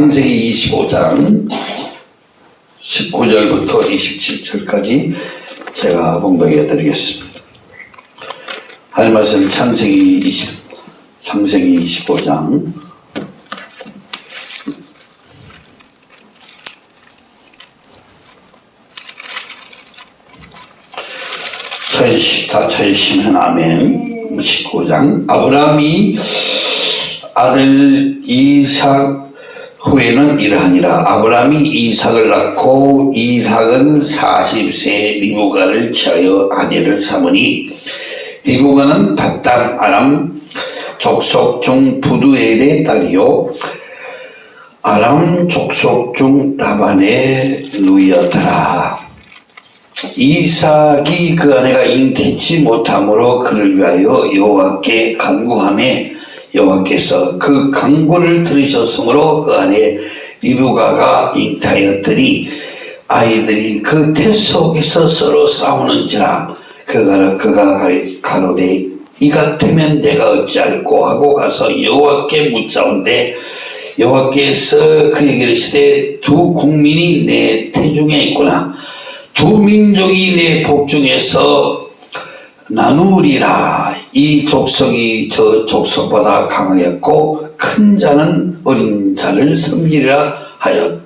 창세기 25장 19절부터 27절까지 제가 봉독해 드리겠습니다. 할 말씀 창세기 20, 창세기 25장 천시, 다 천시면 아멘. 19장. 아브라함이 아들 이삭 후에는 이러하니라. 아브라함이 이삭을 낳고 이삭은 40세 리브가를 취하여 아내를 삼으니 리브가는 바단 아람 족속 중 부두엘의 딸이요. 아람 족속 중 라반의 누이였더라. 이삭이 그 아내가 잉태치 못함으로 그를 위하여 여호와께 간구함에 여호와께서 그 간구를 들으셨으므로 그 아내 리브가가 잉태하였더니 아이들이 그 태 속에서 서로 싸우는지라 그가 그가 가로되 이 같으면 내가 어찌할꼬 하고 가서 여호와께 묻자온데 여호와께서 그에게 이르시되 두 국민이 내 태중에 있구나. 두 민족이 내 복중에서 나누리라 이 족속이 저 족속보다 강하였고 큰 자는 어린 자를 섬기리라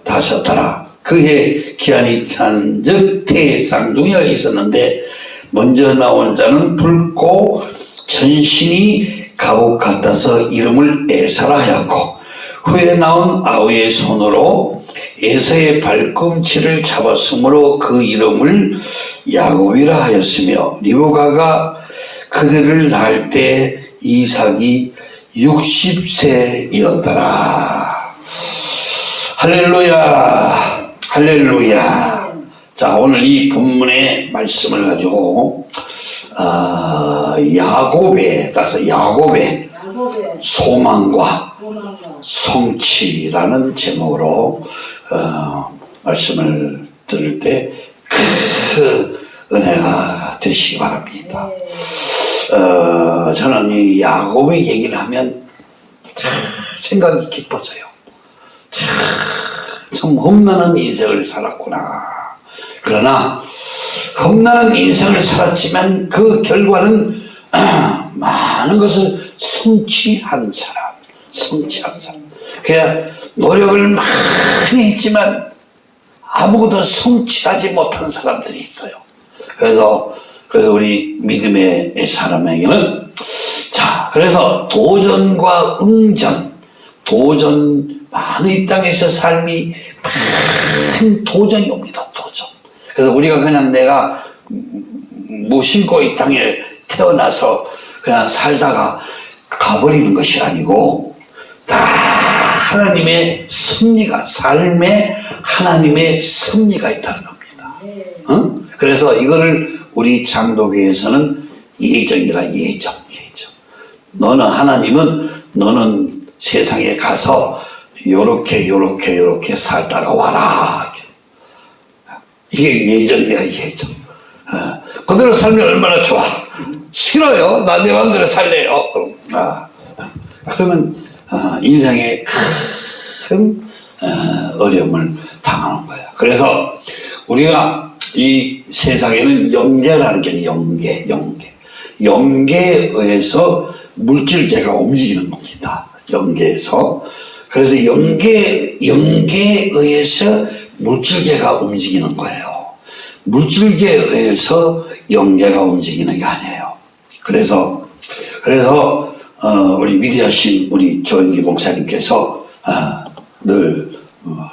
하셨더라. 그해 기한이 찬즉 태에 쌍둥이가 있었는데 먼저 나온 자는 붉고 전신이 갑옷 같아서 이름을 에사라 하였고 후에 나온 아우의 손으로 에서의 발꿈치를 잡았으므로 그 이름을 야곱이라 하였으며 리브가가 그들을 낳을 때 이삭이 60세이었더라 할렐루야 할렐루야 자 오늘 이 본문의 말씀을 가지고 어, 야곱에 따라서 야곱의 소망과 성취라는 제목으로 어, 말씀을 들을 때그 은혜가 되시기 바랍니다. 어, 저는 이 야곱의 얘기를 하면 참 생각이 깊어져요. 참, 참 험난한 인생을 살았구나. 그러나 험난한 인생을 살았지만 그 결과는 많은 것을 성취한 사람, 성취한 사람. 그냥 노력을 많이 했지만 아무것도 성취하지 못한 사람들이 있어요. 그래서 그래서 우리 믿음의 사람에게는 자 그래서 도전과 응전 도전 많은 이 땅에서 삶이 큰 도전이 옵니다. 도전. 그래서 우리가 그냥 내가 무심코 이 땅에 태어나서 그냥 살다가 가버리는 것이 아니고 다 하나님의 승리가 삶에 하나님의 승리가 있다는. 어? 그래서 이거를 우리 장도교에서는 예정이라 예정 예정. 너는 하나님은 너는 세상에 가서 요렇게 요렇게 요렇게 살다가 와라. 이게 예정이야 예정. 어. 그대로 살면 얼마나 좋아. 싫어요. 나내 마음대로 살래요. 아. 그러면 어, 인생에 큰 어, 어려움을 당하는 거야. 그래서 우리가 이 세상에는 영계라는 게 영계, 영계. 영계에 의해서 물질계가 움직이는 겁니다. 영계에서. 그래서 영계, 영계에 의해서 물질계가 움직이는 거예요. 물질계에 의해서 영계가 움직이는 게 아니에요. 그래서, 그래서 어, 우리 위대하신 우리 조영기 목사님께서 어, 늘 어,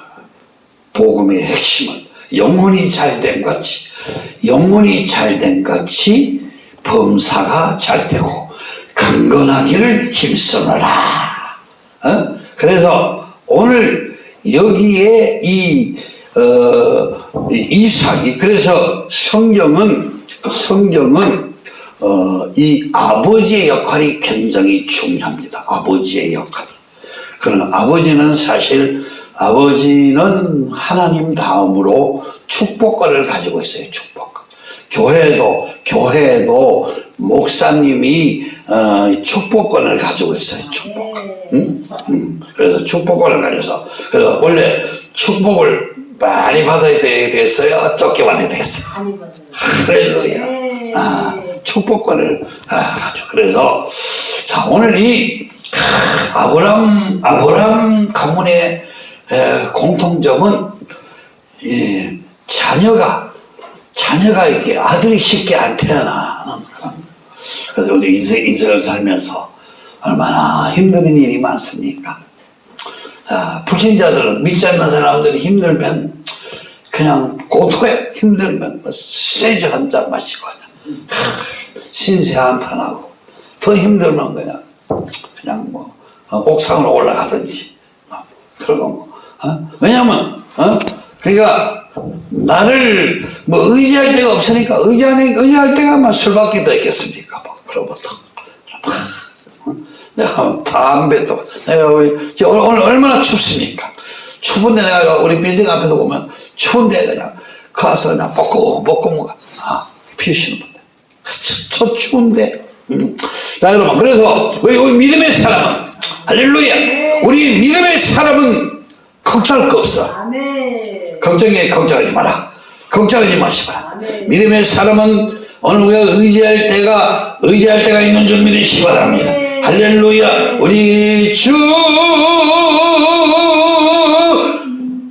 복음의 핵심은 영혼이 잘 된 같이 영혼이 잘 된 같이 범사가 잘 되고 강건하기를 힘쓰노라 어? 그래서 오늘 여기에 이 어, 이삭이 그래서 성경은 성경은 어, 이 아버지의 역할이 굉장히 중요합니다. 아버지의 역할이. 그러나 아버지는 사실 아버지는 하나님 다음으로 축복권을 가지고 있어요. 축복권. 교회도 교회도 목사님이 어, 축복권을 가지고 있어요. 축복권. 응? 응. 그래서 축복권을 가져서 그래서 원래 축복을 많이 받아야 되겠어요. 쫓겨받아야 되겠어요. 많이 받아요. 할렐루야. 네. 아, 축복권을 아, 가지고 그래서 자 오늘 이 아브람 아브람 가문의 에, 공통점은 이 자녀가 자녀가 이게 아들이 쉽게 안 태어나는 그래서 우리 인생, 인생을 살면서 얼마나 힘든 일이 많습니까? 자, 불신자들은 믿지 않는 사람들이 힘들면 그냥 고토해 힘들면 뭐 세주 한 잔 마시고 그냥 신세 한탄하고 더 힘들면 그냥 그냥 뭐 어, 옥상으로 올라가든지 뭐 그러고 뭐 어? 왜냐면 어? 그러니까 나를 뭐 의지할 데가 없으니까 의지하니 의지할 데가 뭐 술밖에 더 있겠습니까 뭐 그러부터 어? 내가 담배도 내가 우리 오늘, 오늘 얼마나 춥습니까 추운데 내가 우리 빌딩 앞에서 보면 추운데 그냥 가서 그냥 볶고 볶고 아 피우시는 분들 저, 저 추운데 음. 자 여러분 그래서 우리, 우리 믿음의 사람은 할렐루야 우리 믿음의 사람은 걱정할 거 없어. 걱정에 걱정하지 마라. 걱정하지 마시라. 믿음의 사람은 오늘 우리가 의지할 때가 의지할 때가 있는 줄 믿으시 바랍니다. 할렐루야. 우리 주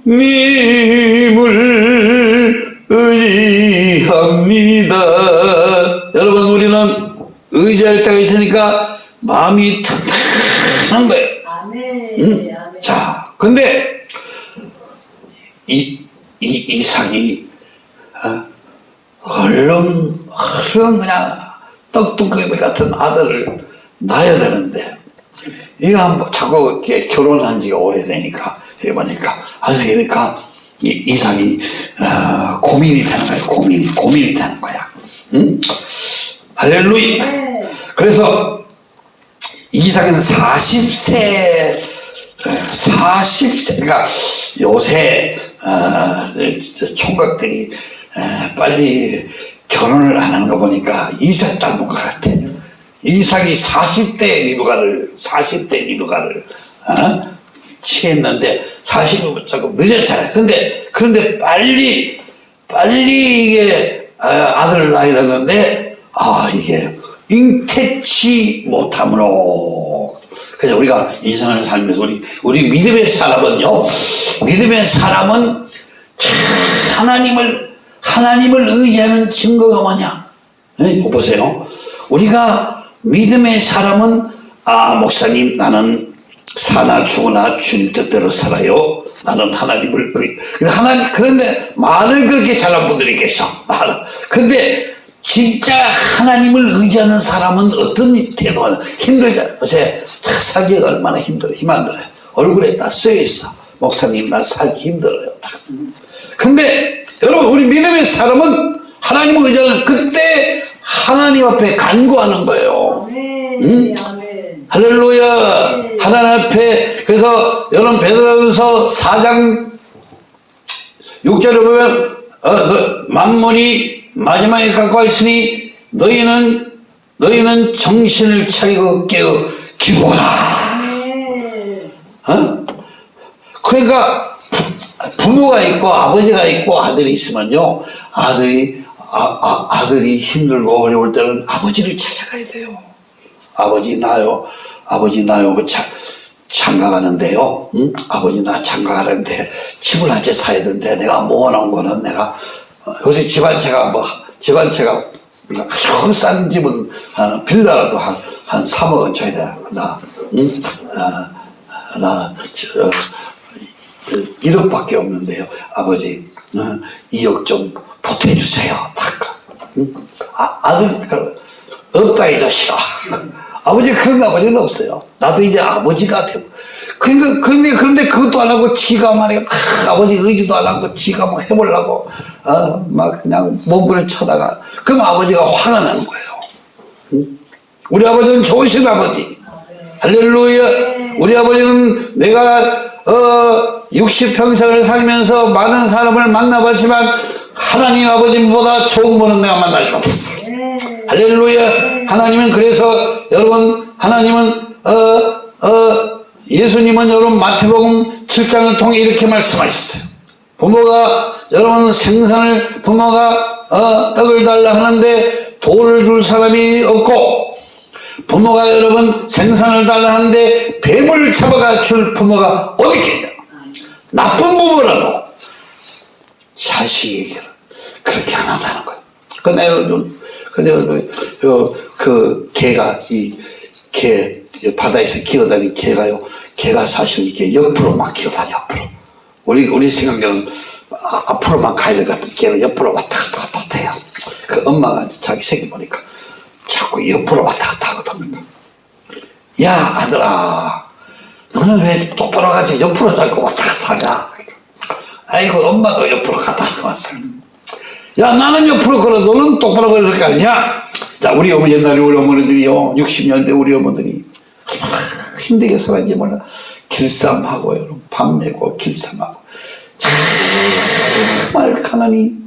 님을 의지합니다. 여러분 우리는 의지할 때가 있으니까 마음이 튼튼한 거예요. 아멘. 자, 근데 이, 이 이삭이 어, 얼른 얼른 그냥 떡두꺼비 같은 아들을 낳아야 되는데 뭐 자꾸 이렇게 결혼한 지가 오래되니까 해보니까 하여니까 이 이삭이 어, 고민이 되는 거야 고민이 고민이 되는 거야 응? 할렐루야 네. 그래서 이삭은 40세, 40세, 그러니까 요새, 어, 저 총각들이 어, 빨리 결혼을 안 하는 거 보니까 이삭 닮은 것 같아. 이삭이 40대 리브가를, 40대 리브가를, 어? 취했는데 40은 조금 늦었잖아요. 근데, 그런데 빨리, 빨리 이게 어, 아들을 낳아야 되는데, 아, 이게 잉태치 못함으로. 그래서 우리가 인생을 살면서 우리, 우리 믿음의 사람은요, 믿음의 사람은 참 하나님을, 하나님을 의지하는 증거가 뭐냐? 네, 보세요. 우리가 믿음의 사람은, 아, 목사님, 나는 사나 죽으나 주님 뜻대로 살아요. 나는 하나님을 하나님, 그런데 말을 그렇게 잘한 분들이 계셔. 말을. 근데 진짜 하나님을 의지하는 사람은 어떤 태도가 힘들잖아. 요새 살기가 얼마나 힘들어. 힘안 들어요. 얼굴에 다 써있어. 목사님, 나 살기 힘들어요. 다. 근데 여러분, 우리 믿음의 사람은 하나님을 의지하는 그때 하나님 앞에 간구하는 거예요. 아멘. 할렐루야. 하나님 앞에 그래서 여러분 베드로전서 4장 6절에 보면 어, 너, 만물이 마지막에 가까워 있으니 너희는 너희는 정신을 차리고 깨어 기도하라. 어? 그러니까 부- 부모가 있고 아버지가 있고 아들이 있으면요 아들이 아, 아, 아들이 힘들고 어려울 때는 아버지를 찾아가야 돼요. 아버지 나요, 아버지 나요, 그 차, 장가 가는데요. 응? 아버지 나 장가 가는데 집을 한 채 사야 되는데 내가 모아놓은 거는 내가 어, 요새 집한 채가 뭐집한 채가 아주 싼 집은 어, 빌라라도 한, 한 3억은 줘야 돼. 나, 응? 어, 나, 저, 어, 1억밖에 없는데요. 아버지, 어, 2억 좀 보태주세요. 딱. 응? 아, 아들, 그, 없다, 이 자식아. 아버지, 그런 아버지는 없어요. 나도 이제 아버지가 되고. 그러니까, 그런데, 그런데 그것도 안 하고, 지가 말이야. 아, 아버지 의지도 안 하고, 지가 막 해보려고, 어, 막 그냥 몸을 쳐다가. 그럼 아버지가 화가 나는 거예요. 응? 우리 아버지는 좋으신 아버지. 할렐루야. 우리 아버지는 내가 어 60평생을 살면서 많은 사람을 만나봤지만 하나님 아버지보다 좋은 분은 내가 만나지 못했어. 네. 할렐루야. 하나님은 그래서 여러분 하나님은 어 어, 예수님은 여러분 마태복음 7장을 통해 이렇게 말씀하셨어요. 부모가 여러분 생선을 부모가 어, 떡을 달라 하는데 돌을 줄 사람이 없고 부모가 여러분 생선을 달라 하는데 뱀을 잡아가 줄 부모가 어디 있겠냐 나쁜 부모라도 자식에게는 그렇게 안 한다는 거예요. 근데 근데 그, 그 개가 이 개 바다에서 기어다니는 개가요. 개가 사실 이렇게 옆으로 막 기어다녀 옆으로. 우리 우리 생각에는 아, 앞으로만 가야 될 것 같은 개는 옆으로 왔다 갔다 왔다 갔다 해요. 그 엄마가 자기 새끼 보니까 자꾸 옆으로 왔다 갔다 하거든요. 야 아들아 너는 왜 똑바로 가지 옆으로 자꾸 왔다 갔다 하냐 아이고 엄마도 옆으로 갔다 왔어 야 나는 옆으로 걸어 너는 똑바로 걸을 거 아니냐 자 우리 어머니 옛날에 우리 어머니들이요 60년대 우리 어머니들이 힘들게 살았는지 몰라 길쌈하고 여러분 밥 메고 길쌈하고 정말 가난이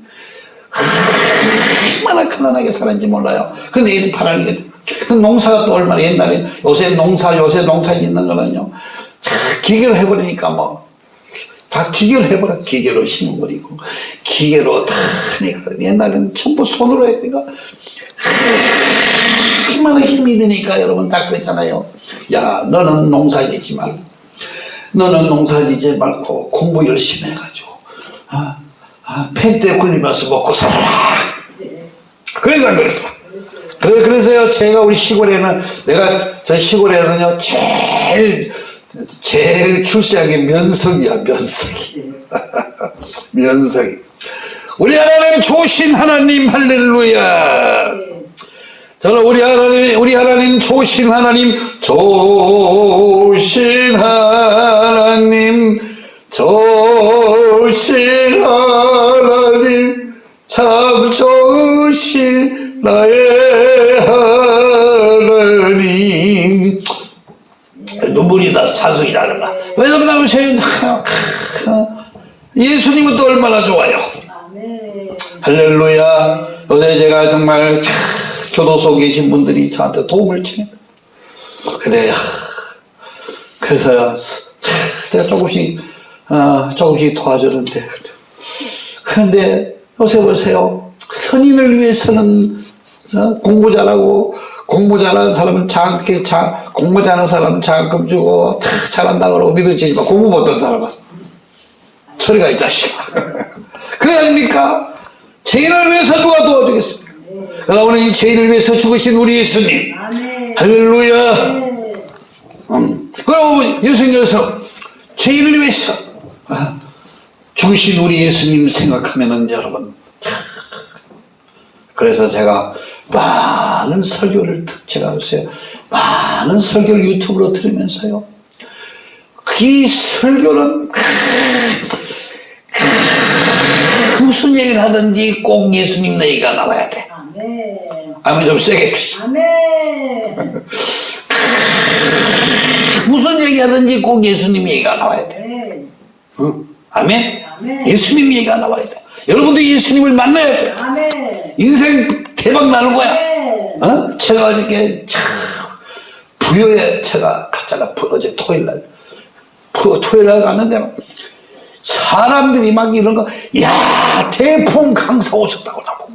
얼마나 가난하게 살았는지 몰라요. 근데 이제 바라는 그 농사가 또 얼마나 옛날에 요새 농사 요새 농사 짓는 거는요. 자, 기계로 해버리니까 뭐. 다 기계로 해버려. 기계로 심어버리고, 기계로 다. 옛날에는 전부 손으로 했으니까. 얼마나 힘이 드니까 여러분 다 그랬잖아요. 야, 너는 농사 짓지 말고, 너는 농사 짓지 말고 공부 열심히 해가지고, 아, 아, 펜트에 굴리면서 먹고 살아라. 그래서 안 그랬어. 그래, 그래서요, 제가 우리 시골에는, 내가 저 시골에는요, 제일, 제일 출세한 게 면석이야, 면석이. 면석이. 우리 하나님 좋으신 하나님, 할렐루야. 저는 우리 하나님, 우리 하나님 좋으신 하나님, 좋으신 하나님, 좋으신 하나님, 참 좋으신 나의 하나님. 눈물이 나서 찬송이 잘한다. 왜 그러냐면 제 예수님은 또 얼마나 좋아요. 할렐루야. 어제 제가 정말 참 교도소 계신 분들이 저한테 도움을 주네. 근데 참 제가 조금씩 어, 조금씩 도와주는데 그런데 요새 보세요. 선인을 위해서는 어, 공부 잘하고 공부 잘하는 사람은 장학금 장 공부 잘하는 사람은 장학금 주고 다 잘한다 그러고 믿어지지만 공부 못한 사람은 소리가 이 자식아. 그래 아닙니까? 죄인을 위해서 누가 도 오늘 이 죄인을 위해서 죽으신 우리 예수님. 아멘. 할렐루야. 네. 음. 그럼 예수님께서 죄인을 위해서 아, 죽으신 우리 예수님 생각하면은 여러분 참. 그래서 제가 많은 설교를 듣- 제가 요새 많은 설교를 유튜브로 들으면서요 그 설교는 무슨 얘기를 하든지 꼭 예수님 얘기가 나와야 돼 아멘. 좀 세게 아멘. 무슨 얘기하든지 꼭 예수님 얘기가 나와야 돼 네. 응? 아멘? 아멘. 예수님 얘기가 나와야 돼. 여러분도 예수님을 만나야 돼. 아멘. 인생 대박 나는 거야. 네. 어? 제가 어저께 참 부여에 제가 갔잖아. 부- 어제 토요일 날. 부, 토요일 날 갔는데 막 사람들이 막 이런 거, 야, 대풍 강사 오셨다고 나보고.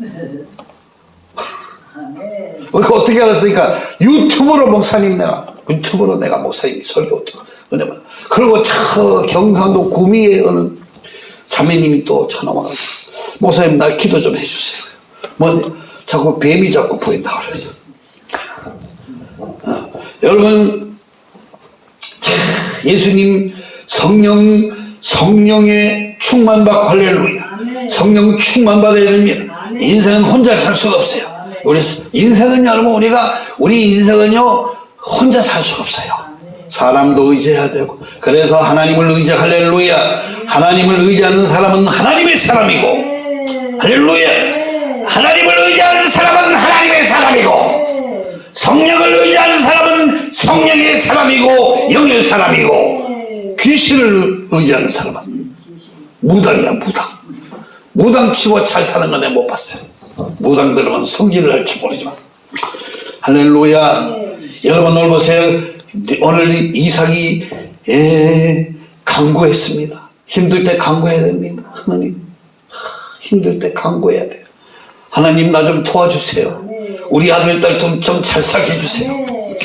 아멘. 그 어떻게 알았으니까 유튜브로 목사님 내가 유튜브로 내가 목사님 설교 은혜만 그리고 저 경상도 구미에 어느 자매님이 또 전화 와가지고 목사님 나 기도 좀 해주세요 뭐 자꾸 뱀이 자꾸 보인다고 그랬어 어, 여러분 참, 예수님 성령 성령의 충만받고 할렐루야. 성령 충만받아야 됩니다. 인생은 혼자 살 수가 없어요. 우리 인생은 여러분 우리가 우리 인생은요 혼자 살 수가 없어요. 사람도 의지해야 되고 그래서 하나님을 의지 할렐루야 하나님을 의지하는 사람은 하나님의 사람이고 네. 할렐루야 하나님을 의지하는 사람은 하나님의 사람이고 네. 성령을 의지하는 사람은 성령의 사람이고 영의 사람이고 네. 귀신을 의지하는 사람은 무당이야 무당 무당 치고 잘 사는 건 내가 못 봤어요. 무당들은 성질을 할지 모르지만. 할렐루야. 네. 여러분 오늘 보세요. 오늘 이삭이 예, 강구했습니다. 힘들 때 강구해야 됩니다. 하나님 힘들 때 강구해야 돼요. 하나님 나 좀 도와주세요. 네. 우리 아들 딸좀좀잘 살게 해주세요. 네.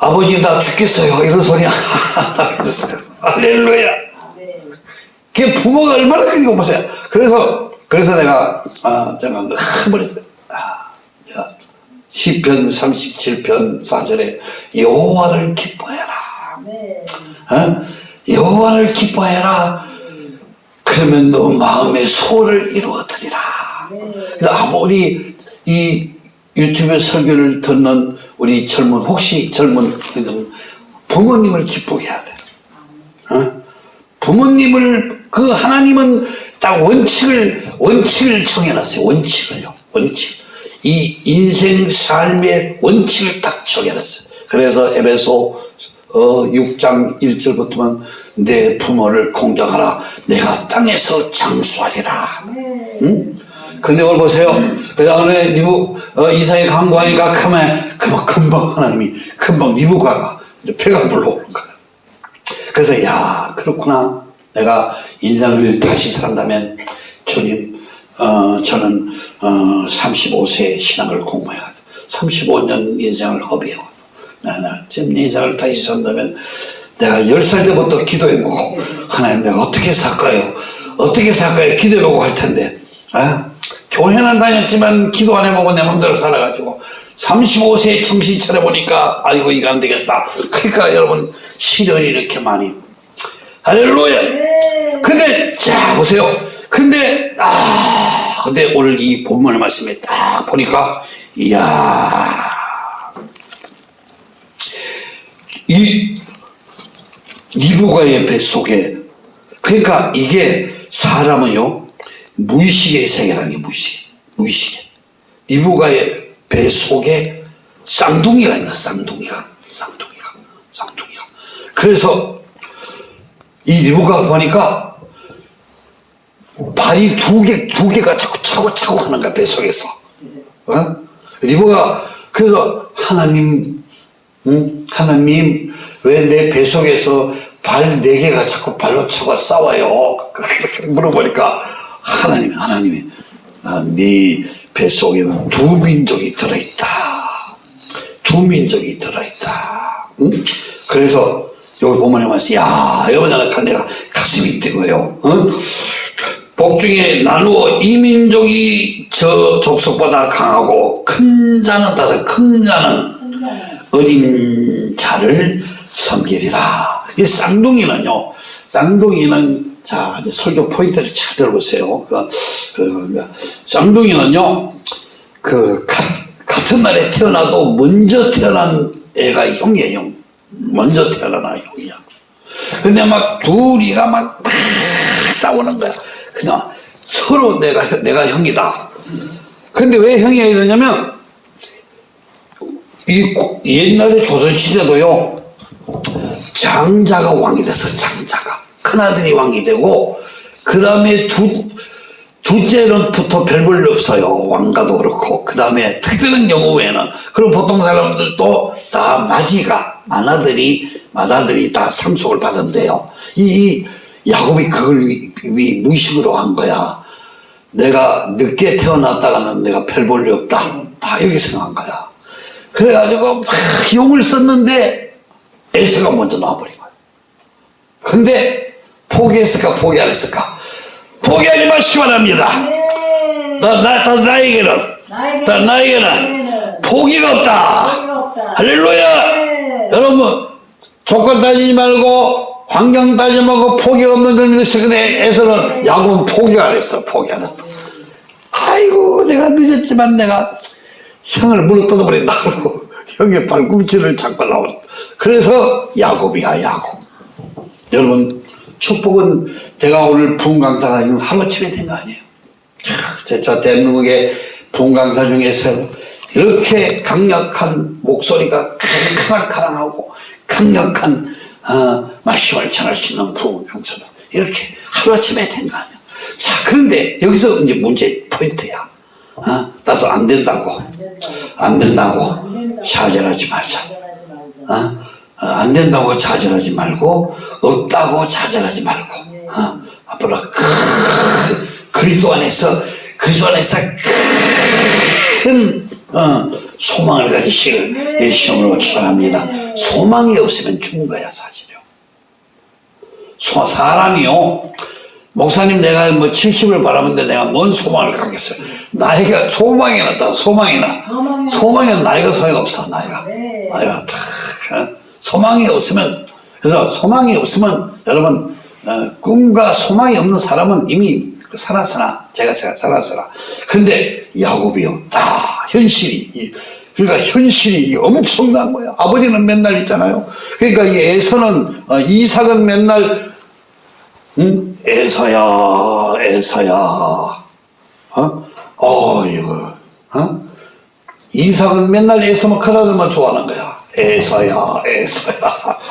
아버지 나 죽겠어요. 이런 소리 안 하겠어요. 할렐루야. 네. 그 부모가 얼마나 끓이고 보세요. 그래서 그래서 내가 아 제가 한번 아, 야, 시편 37편 4절에 여호와를 기뻐해라. 네. 어? 여호와를 기뻐해라. 그러면 너 마음의 소원을 이루어드리라. 그래서 아무리 이 유튜브 설교를 듣는 우리 젊은 혹시 젊은 부모님을 기쁘게 해야 돼. 어? 부모님을 그 하나님은 딱 원칙을 원칙을 정해놨어요. 원칙을요. 원칙. 이 인생 삶의 원칙을 딱 정해놨어요. 그래서 에베소 어, 6장 1절부터만 내 부모를 공경하라. 내가 땅에서 장수하리라. 응? 근데 오늘 보세요. 그 다음에 리브, 어, 이사에 강구하니까 금방, 금방, 금방 하나님이, 금방 리브가가 이제 배가 불러오는 거야. 그래서, 야, 그렇구나. 내가 인생을 다시 산다면, 주님, 어, 저는, 어, 35세 신앙을 공부해야 돼. 35년 인생을 허비해요. 나는 지금 내 인생을 다시 산다면, 내가 10살 때부터 기도해보고, 하나님 내가 어떻게 살까요? 어떻게 살까요? 기도해보고 할 텐데, 아, 교회는 다녔지만 기도 안 해보고 내 마음대로 살아가지고 35세에 정신 차려보니까 아이고 이거 안 되겠다. 그러니까 여러분 시련이 이렇게 많이 할렐루야. 네. 근데 자 보세요. 근데 아 근데 오늘 이 본문의 말씀에 딱 보니까 이야. 이 리브가의 뱃속에 그러니까 이게 사람은요 무의식의 세계라는 게 무의식 무의식에 리브가의 뱃속에 쌍둥이가 있나? 쌍둥이가. 쌍둥이가. 쌍둥이가. 그래서 이 리브가 보니까 발이 두 개, 두 개가 자꾸 차고 차고 하는 거야, 뱃속에서. 어? 리브가, 그래서 하나님, 응? 하나님, 왜 내 뱃속에서 발 네 개가 자꾸 발로 차고 싸워요? 물어보니까 하나님이, 하나님이, 아, 네 뱃속에는 두 민족이 들어있다. 두 민족이 들어있다. 응? 그래서 여기 보면 야, 여보니까 내가 가슴이 뛰고요. 어? 복중에 나누어 이민족이 저 족속보다 강하고 큰 자는 따서 큰 자는 어린 자를 섬기리라. 이 쌍둥이는요, 쌍둥이는 자, 이제 설교 포인트를 잘 들어보세요. 그, 그, 쌍둥이는요, 그, 가, 같은 날에 태어나도 먼저 태어난 애가 형이에요, 형. 먼저 태어난 형이야. 근데 막 둘이가 막, 막 싸우는 거야. 그냥 서로 내가, 내가 형이다. 근데 왜 형이 되냐면, 이 고- 옛날에 조선시대도요, 장자가 왕이 됐어, 장자가. 큰아들이 왕이 되고, 그 다음에 두, 둘째는부터 별 볼 일 없어요. 왕가도 그렇고. 그 다음에 특별한 경우 외에는. 그리고 보통 사람들도 다 마지가, 맏아들이, 맏아들이 다 상속을 받은대요. 이, 이 야곱이 그걸 위, 위, 무의식으로 한 거야. 내가 늦게 태어났다가는 내가 별 볼 일 없다. 다 이렇게 생각한 거야. 그래가지고 막 용을 썼는데 에세가 먼저 나와버린 거야. 근데 포기했을까 포기 안 했을까? 포기하지 마시기 바랍니다. 네. 나, 나, 나, 나에게는, 나에게는 나에게는 포기가 없다. 포기가 없다. 할렐루야! 네. 여러분, 조건 따지지 말고, 환경 따지지 말고, 포기 없는 걸 믿으시고, 에서는 야구는 포기 안 했어. 포기 안 했어. 아이고, 내가 늦었지만 내가 형을 물어 뜯어버린다. 형의 발꿈치를 잡고 나오는. 그래서 야곱이야, 야곱. 여러분, 축복은 제가 오늘 부흥 강사가 있는 하루아침에 된 거 아니에요. 저, 저 대한민국의 부흥 강사 중에서 이렇게 강력한 목소리가 카랑카랑하고 강력한 어, 말씀을 전할 수 있는 부흥 강사다. 이렇게 하루아침에 된 거 아니에요. 자, 그런데 여기서 이제 문제 포인트야. 어? 따서 안 된다고. 안 된다고. 좌절하지 말자. 어? 어, 안 된다고 좌절하지 말고, 없다고 좌절하지 말고, 어? 앞으로 큰 그리스도 안에서, 그리스도 안에서 큰, 어, 소망을 가지시길 이 시험으로 축원합니다. 소망이 없으면 죽은 거야, 사실요. 소, 사람이요. 목사님 내가 뭐 70을 바라는데 내가 뭔 소망을 갖겠어요. 나이가 소망이 났다, 소망이 나. 소망이 소망에는 나이가 소용없어, 나이가. 네. 나이가 다, 어? 소망이 없으면, 그래서 소망이 없으면 여러분, 어, 꿈과 소망이 없는 사람은 이미 살았으나, 제가 살았으나. 근데 야곱이요, 다 현실이, 이- 그러니까 현실이 엄청난 거야. 아버지는 맨날 있잖아요. 그러니까 이 에서는, 어, 이삭은 맨날, 응? 에서야, 에서야. 어? 어, 이거, 어? 이삭은 맨날 에서만 큰아들만 좋아하는 거야. 에서야, 에서야.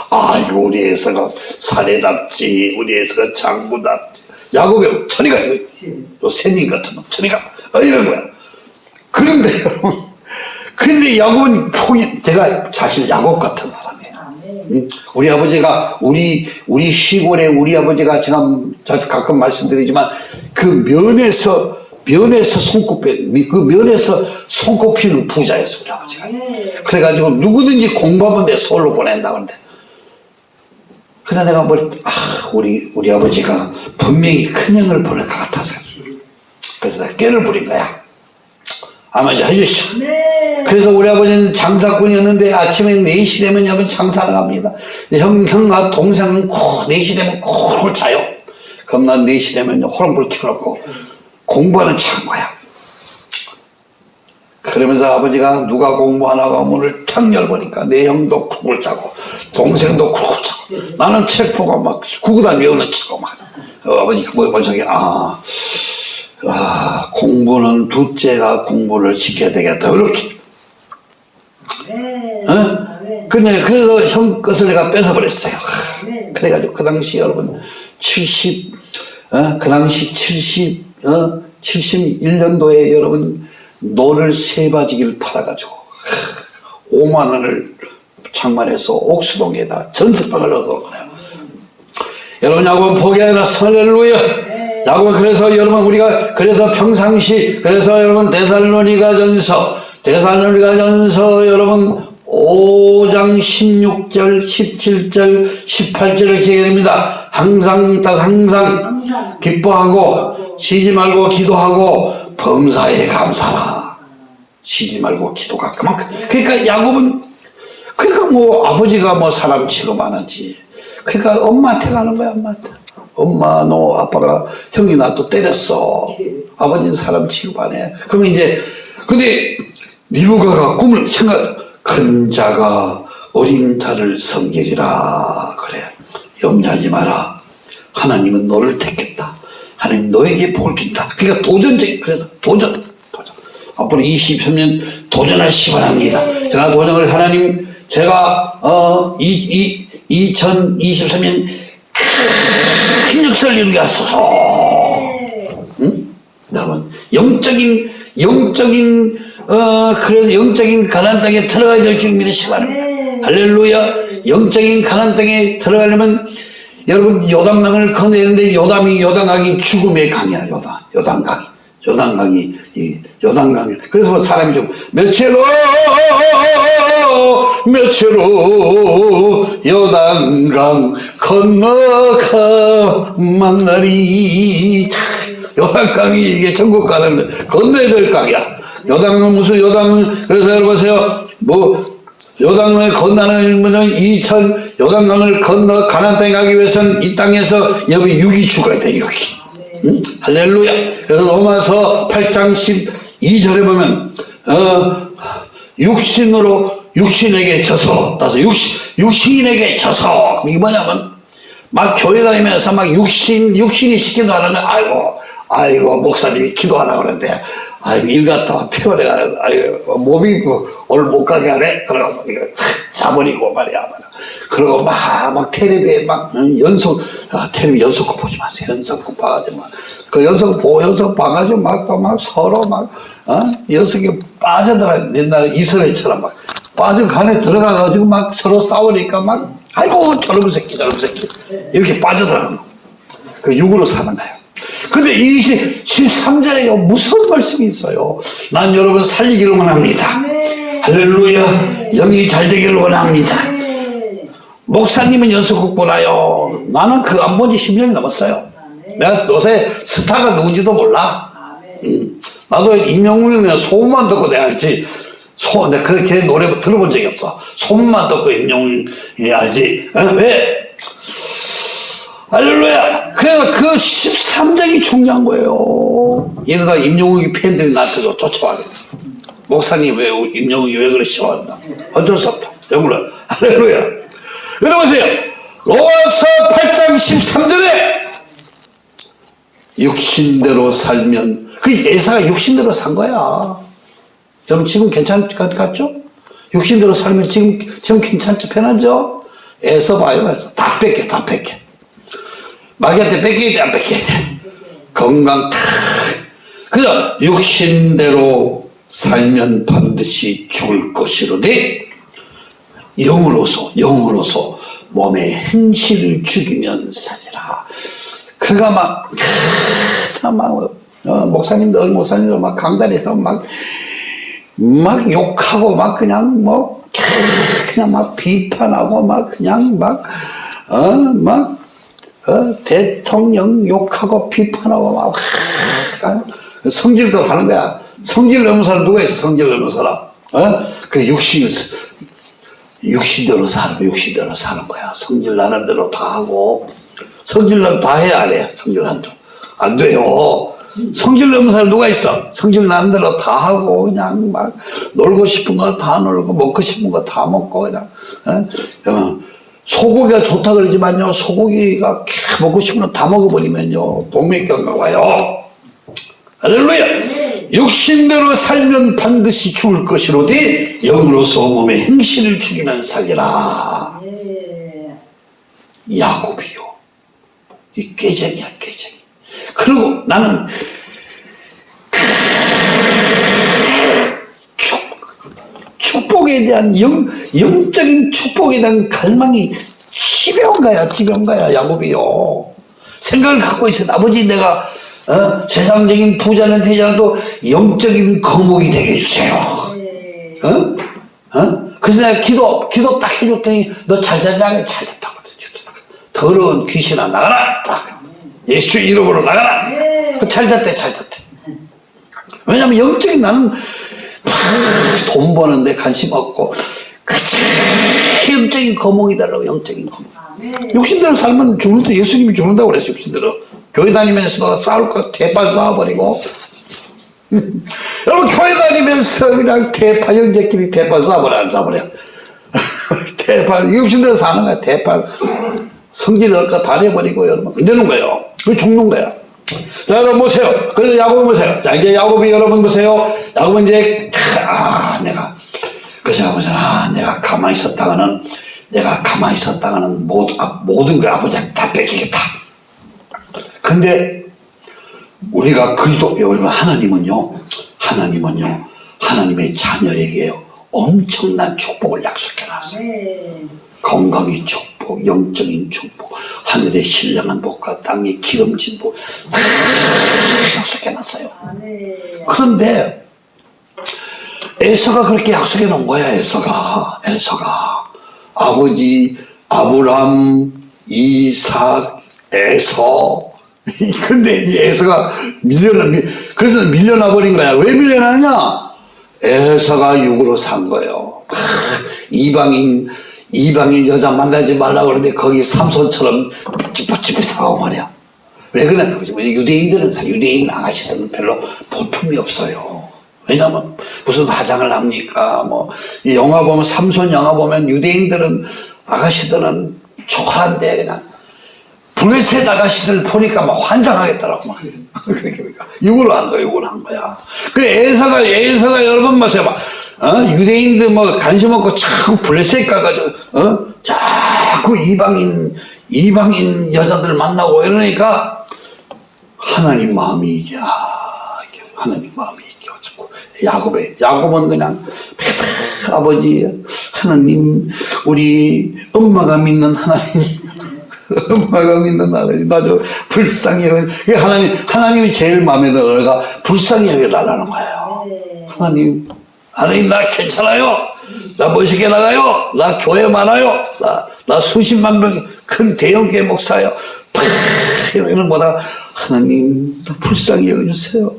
아이고, 우리 에서가 사내답지, 우리 에서가 장부답지. 야곱이 천이가 요 새님 같은 놈, 천이가. 어, 이런 거야. 그런데 여러분, 근데 야곱은 포기, 제가 사실 야곱 같은. 응? 우리 아버지가 우리 우리 시골에 우리 아버지가 제가 저 가끔 말씀드리지만 그 면에서 면에서 손꼽혀 그 면에서 손꼽히는 부자였어 우리 아버지가. 네. 그래가지고 누구든지 공부하면 내 서울로 보낸다 그런데. 그래 내가 뭘 아 우리 우리 아버지가 분명히 큰 형을 보낼 것 같아서. 그래서 내가 깨를 부린 거야. 아마 이제 해주시오. 네. 그래서 우리 아버지는 장사꾼이었는데 아침에 4시 되면 여러분 장사를 갑니다. 형, 형과 동생은 코, 4시 되면 콜콜 자요. 그럼 난 4시 되면 호랑불 켜놓고 공부하는 창거야. 그러면서 아버지가 누가 공부하나가 문을 탁 열보니까 내 형도 쿨쿨 자고 동생도 쿨쿨 자고 나는 책 보고 막 구구단 외우는 척하고 막 어, 아버지가 뭐 번석이 아, 아 공부는 둘째가 공부를 지켜야 되겠다 이렇게 네. 어? 근데 그래서 형 것을 내가 뺏어버렸어요. 하, 네. 그래가지고 그 당시 여러분 70, 어? 그 당시 70, 어? 71년도에 여러분 논을 세 마지기를 팔아가지고 하, 5만 원을 장만해서 옥수동에다 전석방을 얻어거요 여러분 야곱은 포기하라 할렐루야 야곱은 그래서 여러분 우리가 그래서 평상시 그래서 여러분 데살로니가 전서 데살로니가 전서 여러분 5장 16절 17절 18절을 기억해야 됩니다. 항상 다 항상 기뻐하고 쉬지 말고 기도하고 범사에 감사라. 쉬지 말고 기도가 그만큼. 그러니까 야곱은 그러니까 뭐 아버지가 뭐 사람 취급하는지. 그러니까 엄마한테 가는 거야 엄마한테. 엄마 너 아빠가 형이 나 또 때렸어. 아버지는 사람 취급 안 해 그러면 이제 근데 리브가가 꿈을 생각 큰 자가 어린 자를 섬기리라. 그래 염려하지 마라. 하나님은 너를 택했다. 하나님 너에게 복을 준다. 그러니까 도전적 그래서 도전 도전. 앞으로 23년 도전하시기 바랍니다. 제가 도전을 하나님 제가 어, 이, 이, 2023년 큰 역사를 이루게 하소서. 응? 여러분 영적인 영적인 어 그래서 영적인 가난 땅에 들어가야 될 줄 믿으시기 바랍니다. 네. 할렐루야. 영적인 가난 땅에 들어가려면 여러분 요단강을 건너는데 요담이 요단강이 죽음의 강이야 요단. 요단강이. 요단강이 이 요단강이. 그래서 뭐 사람이 좀 며칠로 며칠로 요단강 건너가 만나리 요단 강이 이게 천국 가는 건너야 될 강이야. 요단은 무슨 요단은 그래서 여러분 보세요. 뭐 요단강을 건너는 분은 2천 요단강을 건너 가나안 땅에 가기 위해서는 이 땅에서 여기 육이 죽어야 돼 육이. 응? 할렐루야. 그래서 로마서 8장 12절에 보면 어, 육신으로 육신에게 져서 따서 육신, 육신에게 져서. 이게 뭐냐면 막 교회 다니면서 막 육신 육신이 하는 거 아이고 아이고 목사님이 기도하라 그러는데 아이고 일 갔다 와 피곤해가 아이고 몸이 뭐 오늘 못 가게 하네? 그러고 이거 탁 자버리고 말이야 말이야 그러고 막막 텔레비에 막 응, 연속 아, 텔레비 연속고 보지 마세요. 연속고 봐가지고 막. 그 녀석 보 녀석 봐가지고 막 또 막 서로 막 어? 녀석이 빠져들어 옛날에 이스라엘처럼 막. 빠져 간에 들어가가지고 막 서로 싸우니까 막 아이고 저놈 새끼 저놈 새끼. 이렇게 빠져들어가는 그 육으로 사는 거예요. 근데 이 13절에 무슨 말씀이 있어요? 난 여러분 살리기를 원합니다. 아멘. 할렐루야 영이 잘 되기를 원합니다. 아멘. 목사님은 연속극 보나요? 나는 그거 안본지 10년이 넘었어요. 내가 요새 스타가 누군지도 몰라. 아멘. 나도 임영웅이면 소문만 듣고 내가 알지. 소, 내가 그렇게 노래 들어본 적이 없어. 소문만 듣고 임영웅이 알지. 어? 왜? 할렐루야! 그래서 그 13장이 중요한 거예요. 이러다 임영웅이 팬들이 나한테 쫓아와요. 목사님 왜, 임영웅이 왜 그러시오? 어쩔 수 없다. 영으로. 할렐루야. 여러분 보세요. 로마서 8장 13절에 육신대로 살면 그 예사가 육신대로 산 거야. 여러분 지금 괜찮 것 같죠? 육신대로 살면 지금 지금 괜찮죠? 편하죠? 애써 봐요. 애써 다 뺏겨 다 뺏겨. 마귀한테 뺏겨야 돼, 안 뺏겨야 돼. 건강 탁. 그래서 육신대로 살면 반드시 죽을 것이로되 영으로서 영으로서 몸의 행실을 죽이면 사지라. 그가 막, 참, 막, 어, 목사님들, 어느 목사님들 막 강단에서 막, 막 욕하고 막 그냥 뭐, 그냥 막 비판하고 막 그냥 막, 어, 막, 어, 대통령 욕하고 비판하고 막, 어, 성질도 하는 거야. 성질 넘는 사람 누가 있어, 성질 넘는 사람? 어? 그 육신, 육신대로 살면 육신대로 사는 거야. 성질 나는 대로 다 하고, 성질 나면 다 해야 안 해. 성질 안 돼. 안 돼요. 성질 넘는 사람 누가 있어? 성질 나는 대로 다 하고, 그냥 막, 놀고 싶은 거 다 놀고, 먹고 싶은 거 다 먹고, 그냥, 어? 어. 소고기가 좋다 그러지만요, 소고기가 먹고 거다 먹어버리면요, 동맥경화 와요. 할렐루야! 육신대로 살면 반드시 죽을 것이로되 영으로서 몸의 행실을 죽이면 살리라. 예. 야곱이요. 이 꾀쟁이야, 꾀쟁이. 그리고 나는 축, 축복에 대한 영, 영적인 축복에 대한 갈망이 지배온 거야, 야곱이요. 생각을 갖고 있어. 아버지 내가 어? 세상적인 부자는 되잖아도 영적인 거목이 되게 해주세요. 예. 어? 어? 그래서 내가 기도, 기도 딱 해줬더니 너잘 잤냐? 잘 그랬지. 더러운 귀신아 나가라! 딱. 예수 이름으로 나가라! 네. 잘 잤대, 잘 잤대. 왜냐면 영적인 나는 막 돈 버는데 관심 없고 그치 영적인 거목이 달라고 영적인 거목. 아멘. 육신대로 살면 죽는다 예수님이 죽는다고 그랬어요 육신대로. 교회 다니면서도 싸울 거 대판 싸워버리고. 여러분 교회 다니면서 그냥 대판 형제끼리 대판 싸워버려 안 싸워버려. 대판 육신대로 사는 거야 대판 성질 넣을 거다 내버리고 여러분. 안 되는 거예요? 그 죽는 거야 자 여러분 보세요. 그래서 야곱 보세요. 자 이제 야곱이 여러분 보세요. 야곱은 이제 아 내가 그래서 보세요 아 내가 가만히 있었다가는 내가 가만히 있었다가는 모든, 아, 모든 걸 아버지한테 다 뺏기겠다. 근데 우리가 그리스도 여러분 하나님은요 하나님은요 하나님의 자녀에게 엄청난 축복을 약속해놨어요. 아멘. 건강의 축복, 영적인 축복, 하늘의 신령한 복과 땅의 기름진 복, 다 약속해놨어요. 그런데 에서가 그렇게 약속해 놓은 거야, 에서가. 에서가. 아버지, 아브람, 이삭, 에서. 근데 이 에서가 밀려나, 밀- 그래서 밀려나 버린 거야. 왜 밀려나냐? 에서가 육으로 산 거예요. 하, 이방인, 이방인 여자 만나지 말라고 그러는데 거기 삼손처럼 삐삐삐삐하고 말이야. 왜 그랬나 보지. 유대인들은, 다 유대인 아가씨들은 별로 볼품이 없어요. 왜냐면 무슨 화장을 합니까? 뭐, 이 영화 보면, 삼손 영화 보면 유대인들은, 아가씨들은 초라한데 그냥 블레셋 아가씨들 보니까 막 환장하겠더라고. 막. 그러니까. 육으로 한 거야, 육으로 한 거야. 그 에서가, 에서가 여러분 보세요. 막, 어? 유대인들 뭐 관심 없고 자꾸 블레셋 가가지고, 어? 자꾸 이방인, 이방인 여자들 만나고 이러니까 하나님 마음이 이게, 아, 이게 하나님 마음이 이게 어쩌고. 야곱의, 야곱은 그냥, 아버지, 하나님, 우리 엄마가 믿는 하나님, 엄마가 믿는 하나님, 나저 불쌍히 하나님, 하나님이 제일 마음에 들어. 그러니까 불쌍히 여겨달라는 거예요. 네. 하나님, 하나님 나 괜찮아요. 나 멋있게 나가요. 나 교회 많아요. 나, 나 수십만 명 큰 대형교회 목사요. 팍 이런 거다. 하나님 나 불쌍히 여겨주세요.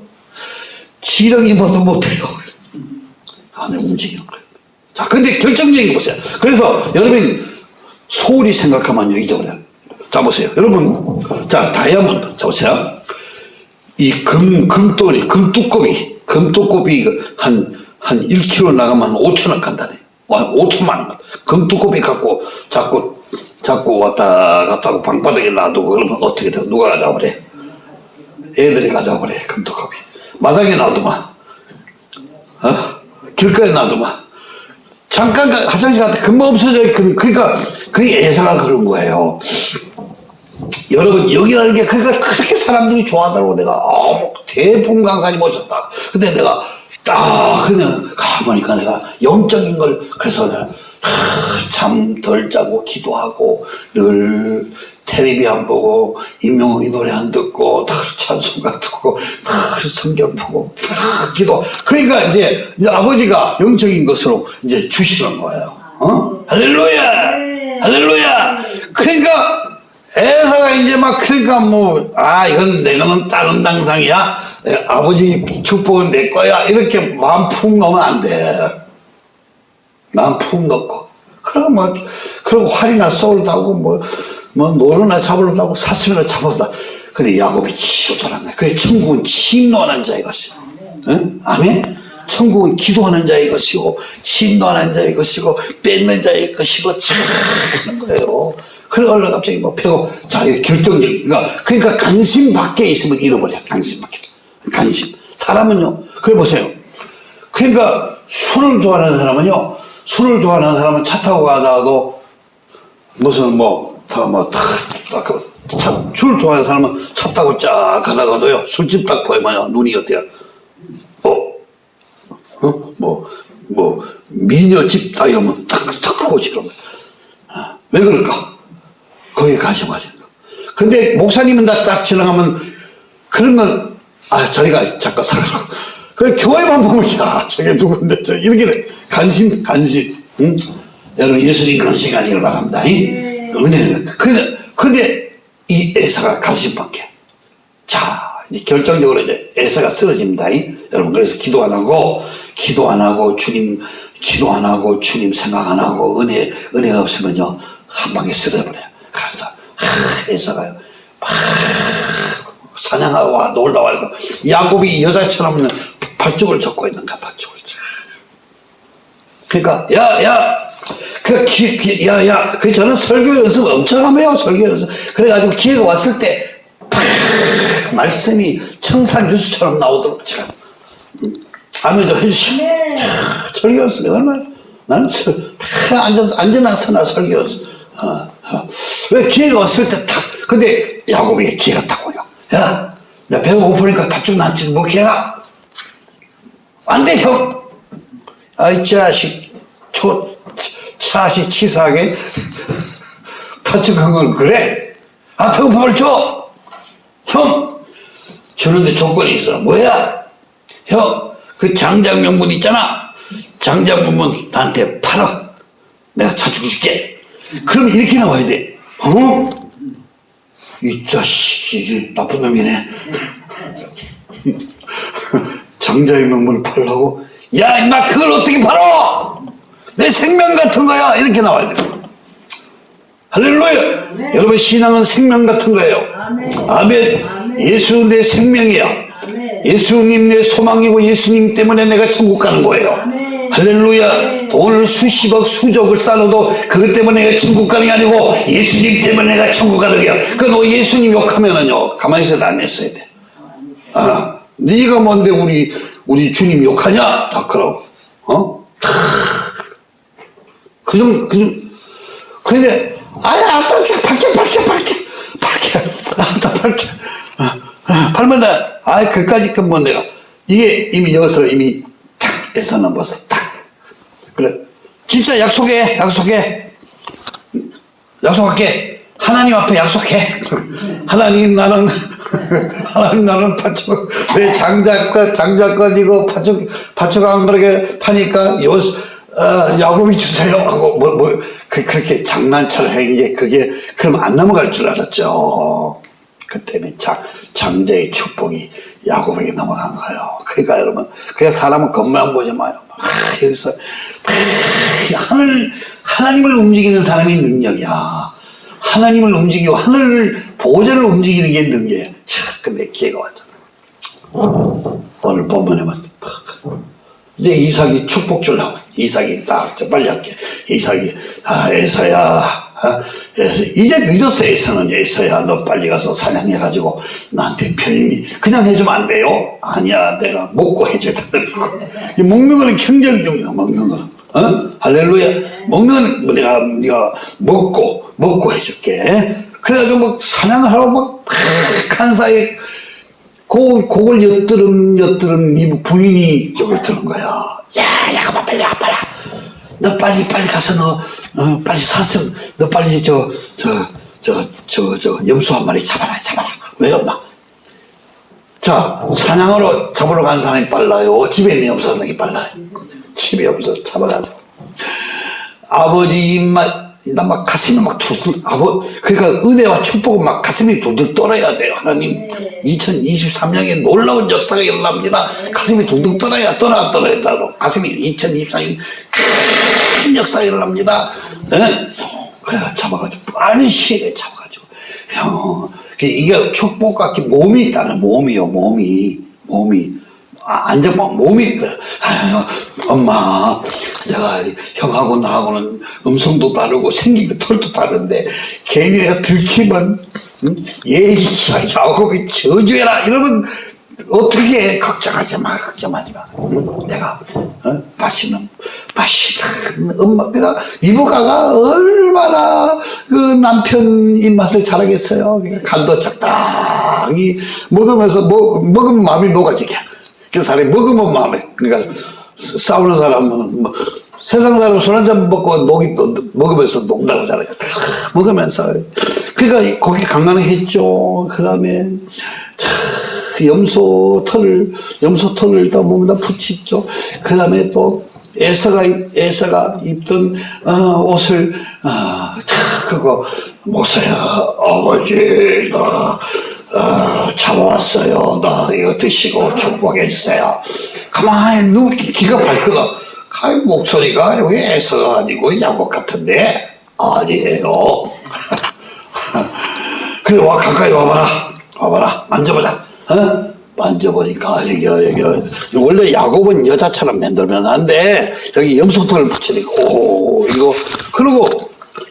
지렁이 봐도 못해요. 하나님 움직이는 거예요. 자, 근데 결정적인 거 보세요. 그래서 여러분 소홀히 생각하면 잊어버려요. 자, 보세요. 여러분, 자, 다이아몬드. 자, 보세요. 이 금, 금돌이, 금뚜껑이, 금뚜껑이 한, 한 1kg 나가면 한 5천원 간다네. 와, 5천만 원. 금뚜껑이 갖고 자꾸, 자꾸 왔다 갔다 하고 방바닥에 놔두고 그러면 어떻게 돼? 누가 가져버려? 애들이 가져버려, 금뚜껑이. 마당에 놔두면, 어? 길가에 놔두면. 잠깐 가- 화장실 갔다 금방 없어져. 그- 그러니까, 그게 애사가 그런 거예요. 여러분 여기라는 게 그러니까 그렇게 사람들이 좋아하더라고 내가 아, 대풍 강산이 멋졌다 근데 내가 딱 그냥 가보니까 내가 영적인 걸 그래서 내가 잠덜 자고 기도하고 늘 텔레비 안 보고 임영웅이 노래 안 듣고 늘 찬송가 듣고 늘 성경 보고 늘 기도. 그러니까 이제, 이제 아버지가 영적인 것으로 이제 주시는 거예요. 어? 할렐루야! 할렐루야! 그러니까 애사가 이제 막 그러니까 뭐 아 이건 내가는 다른 당상이야? 내 아버지 축복은 내 거야. 이렇게 마음 푹 넣으면 안돼. 마음 푹 넣고. 그러고 뭐 그러고 활이나 쏘르다고 뭐, 뭐 노루나 잡으려고 사슴이나 잡아다 근데 야곱이 치우더란 거야 그래 천국은 침노하는 자의 것이야. 응? 아멘? 천국은 기도하는 자의 것이고 침노하는 자의 것이고 뺏는 자의 것이고 참 하는 거예요. 그래 얼른 갑자기 뭐 패고 자 이게 결정적인 그러니까, 그러니까 관심 밖에 있으면 잃어버려. 관심 밖에 관심 사람은요 그래 보세요 그러니까 술을 좋아하는 사람은요 술을 좋아하는 사람은 차 타고 가다가도 무슨 뭐다뭐다술 좋아하는 사람은 차 타고 쫙 가다가도요 술집 딱 보이면요 눈이 어때요 어? 어? 뭐, 뭐, 미녀집 딱 이러면 하고 지는 거야. 아, 왜 그럴까? 거기에 관심 가진 거. 근데 목사님은 다 딱 지나가면 그런 건, 아, 저리가 잠깐 살아라고. 그 교회만 보면, 야, 저게 누군데, 저, 이렇게 돼. 관심, 관심. 응? 여러분, 예수님 그런 시간이길 바랍니다. 이? 은혜는. 근데, 근데 이 애사가 관심밖에. 자, 이제 결정적으로 이제 애서가 쓰러집니다. 이? 여러분, 그래서 기도 안 하고, 기도 안 하고, 주님, 기도 안 하고, 주님 생각 안 하고, 은혜, 은혜가 없으면요, 한 방에 쓰러버려요. 그래서, 하, 애서가요, 막, 사냥하고 와, 놀다 와고, 야곱이 여자처럼 팥죽을 젓고 있는 거야, 팥죽을. 그러니까, 야, 야, 그, 기, 기, 야, 야, 그 저는 설교 연습 엄청 하며요, 설교 연습. 그래가지고 기회가 왔을 때, 팍, 말씀이 청산 주스처럼 나오도록 제가, 음, 아멘도 해주시고, 네. 설교 연습, 얼마나, 나는 설, 팍, 앉아서, 앉아나 서나 설교 연습. 어, 어. 왜 기회가 왔을 때 탁, 근데 야곱에게 기회가 딱. 야, 나 배가 고프니까 팥죽 나한테 먹혀라. 안 돼, 형. 아이 자식 초 차식 치사하게 파죽한 걸 그래? 아 배고픔을 줘. 형 주는데 조건이 있어. 뭐야? 형 그 장작 명분 있잖아. 장작 명분 나한테 팔아. 내가 차주고 줄게. 그럼 이렇게 나와야 돼. 어? 이 자식 이게 나쁜 놈이네. 장자의 명분을 팔라고? 야, 임마, 그걸 어떻게 팔어? 내 생명 같은 거야. 이렇게 나와야 돼. 할렐루야. 아멘. 여러분, 신앙은 생명 같은 거예요. 아멘. 아멘. 아멘. 예수 내 생명이야. 예수님 내 소망이고 예수님 때문에 내가 천국 가는 거예요. 할렐루야. 돈을 수십억, 수적을 쌓아도 그것 때문에 내가 천국 가는 게 아니고 예수님 때문에 내가 천국 가는 거야. 그너 예수님 욕하면은요, 가만히 있어도 안 했어야 돼. 아, 네가 뭔데 우리 우리 주님 욕하냐? 다 그러고, 어? 그좀 그좀 근데 아야 일단 쭉 밝게 밝게 밝게 밝게 아다 밝게 아, 아, 그러면 아 그까지 건뭐 내가 이게 이미 여기서 이미 탁 에서 넘었어 탁 그래. 진짜 약속해. 약속해. 약속할게. 하나님 앞에 약속해. 하나님 나는 하나님 나는 파축 내 장작과 이거 파축 파축 안 그렇게 파니까 요 어, 야곱이 주세요. 하고 뭐뭐 그, 그렇게 장난처럼 한게 그게 그럼 안 넘어갈 줄 알았죠. 그때는 장, 장자의 축복이 야곱에게 넘어간 거예요. 그러니까 여러분 그냥 사람은 겉만 보지 마요. 막 여기서 막 하늘 하나님을 움직이는 사람이 능력이야. 하나님을 움직이고 하늘을 보호자를 움직이는 게 능력이야. 참 근데 기회가 왔잖아. 오늘 본문에 봤 이제 이삭이 축복 주려고. 이삭이 딱저 빨리 할게. 이삭이 아 에서야 아, 에서 이제 늦었어 에서는 에서야 너 빨리 가서 사냥해 가지고 나한테 편히 그냥 해주면 안 돼요 아니야 내가 먹고 해줘야 된다고 이 먹는 거는 굉장히 중요해 먹는 거는 어? 할렐루야 먹는 거는 뭐 내가 네가 먹고 먹고 해줄게 그래가지고 막 사냥을 하고 막 한 사이에 고, 그걸 엿들은, 엿들은 이 부인이 저걸 들은 거야. 야, 야가마 빨리 와, 빨리 와. 너 빨리, 빨리 가서 너, 어, 빨리 사서, 너 빨리 저, 저, 저, 저, 저, 염소 한 마리 잡아라, 잡아라. 왜 엄마? 자, 사냥으로 잡으러 간 사람이 빨라요. 집에 있는 염소 하는 게 빨라요. 집에 염소 잡아가지고. 아버지 입맛, 나 막 가슴이 막 둘둘, 아버, 그러니까 은혜와 축복은 막 가슴이 둘둘 떨어야 돼요. 하나님, 2023년에 놀라운 역사가 일어납니다. 가슴이 둥둥 떨어야, 떨어야, 떨어야, 떨어. 가슴이 2023년 큰 역사가 일어납니다. 예? 그래, 잡아가지고, 빠른 시일에 잡아가지고. 형, 이게 축복 같게 몸이 있다는 몸이요, 몸이. 몸이. 아, 안정만 몸이 아유, 엄마 내가 형하고 나하고는 음성도 다르고 생긴 거 털도 다른데 괜히 내가 들키면 응? 예이 야곱이 저주해라 이러면 어떻게 걱정하지 마 걱정하지 마 응? 내가 어? 맛있는 맛있는 엄마 내가 이모가가 얼마나 그 남편 입맛을 잘하겠어요 간도 적당히 먹으면서 먹, 먹으면 마음이 녹아지게 그 사람이 먹으면 마음에. 그러니까 싸우는 사람은 뭐 세상 사람 술 한 잔 먹고 녹이 또 먹으면서 녹다고 하잖아요. 먹으면서. 그러니까 거기 강간했죠. 그 다음에 염소 털을 염소 털을 다 몸에다 붙이죠. 그 다음에 또 에서가 에서가 입던 어, 옷을 어, 그거 모세야 아버지 나 어, 잡아왔어요. 나 이거 드시고 축복해 주세요. 가만히 누 기가 밝거든. 아, 목소리가 왜 애서가 아니고 야곱 같은데 아니에요. 그래 와 가까이 와봐라. 와봐라. 만져보자. 어? 만져보니까 여기 여기 원래 야곱은 여자처럼 만들면 안 돼. 여기 염소털을 붙이니까 오 이거 그리고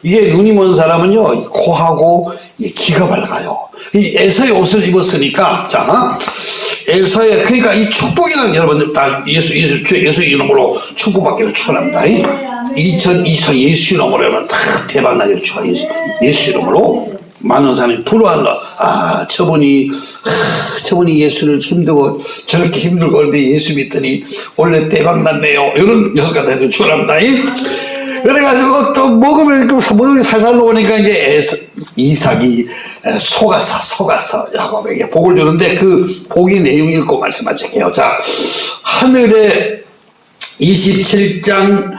이게 눈이 먼 사람은요 코하고 이 귀가 밝아요. 이 에서의 옷을 입었으니까 자 에서의 그러니까 이 축복이라는 여러분들 다 예수 예수 주 예수 이름으로 축복받기를 축원합니다. 2024 예수 이름으로 여러분 다 대박 나기를 축원 예수 예수 이름으로 많은 사람이 부러워한다. 아 저분이 아, 저분이 예수를 힘들고 저렇게 힘들고 그런데 예수 믿더니 원래 대박 났네요. 이런 녀석 같아도 축원합니다. 그래가지고 또 먹으면 먹으면 살살 놓으니까 이제 이삭이 속아서 속아서 야곱에게 복을 주는데 그 복의 내용 읽고 말씀하실게요. 자 하늘에 27장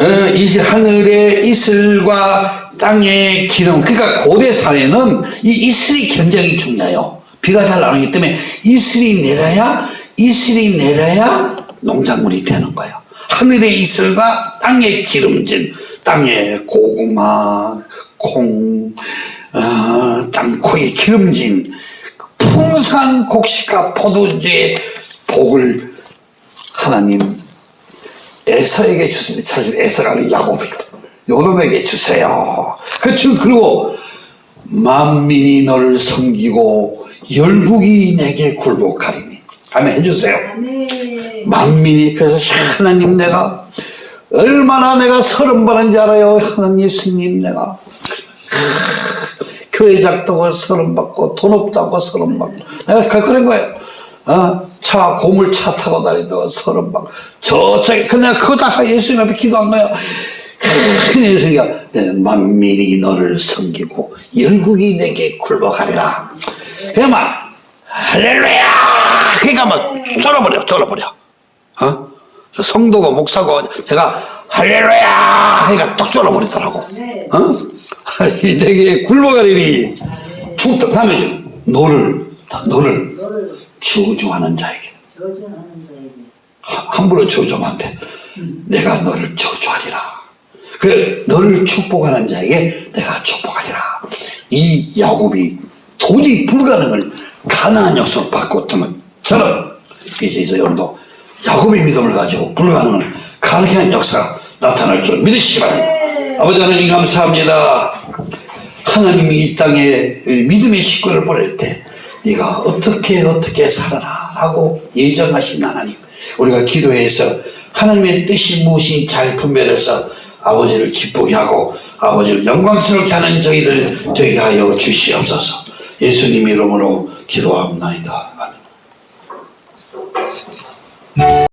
어, 이 하늘의 이슬과 땅의 기름 그러니까 고대 사회는 이 이슬이 굉장히 중요해요. 비가 잘 나오기 때문에 이슬이 내려야 이슬이 내려야 농작물이 되는 거예요. 하늘의 이슬과 땅의 기름진 땅의 고구마, 콩, 어, 땅콩이 기름진 풍성한 곡식과 포도주의 복을 하나님 에서에게 주십니다. 사실 아니라 야곱이거든. 요놈에게 주세요. 그렇죠. 그리고 만민이 너를 섬기고 열국이 내게 굴복하리니. 아멘 해주세요. 아멘. 만민이 그래서 하나님 내가 얼마나 내가 서름 받은지 알아요 하나님 예수님 내가 교회 작다고 서름 받고 돈 없다고 서름 받고 내가 그- 그런 거예요. 어? 차 고물 차 타고 다닌다고 서름 받고 저쪽에 그냥 그거 다 예수님 앞에 기도한 거예요. 그 예수님가 만민이 너를 섬기고 열국이 내게 굴복하리라. 그냥 막 할렐루야. 그러니까 막 쫄아버려, 쫄아버려. 어? 저 성도고 목사고 제가 할렐루야 하니까 딱 쫄아버리더라고. 네. 어? 이 내게 굴복하리니 죽다 다음에 너를 너를 너를 저주하는 자에게 함부로 저주하면 안 돼. 내가 너를 저주하리라. 그 너를 축복하는 자에게 내가 축복하리라. 이 야곱이 도저히 불가능을 가나안 역사로 바꿨다면 저는 이제 여러분도 야곱의 믿음을 가지고 불가능을 가능한 역사가 나타날 줄 믿으시기 바랍니다. 아버지 하나님 감사합니다. 하나님이 이 땅에 믿음의 식구를 보낼 때 네가 어떻게 어떻게 살아라 라고 예정하신 하나님 우리가 기도해서 하나님의 뜻이 무엇인지 잘 분별해서 아버지를 기쁘게 하고 아버지를 영광스럽게 하는 저희들 되게 하여 주시옵소서 예수님 이름으로 기도합나이다 아멘. Yes.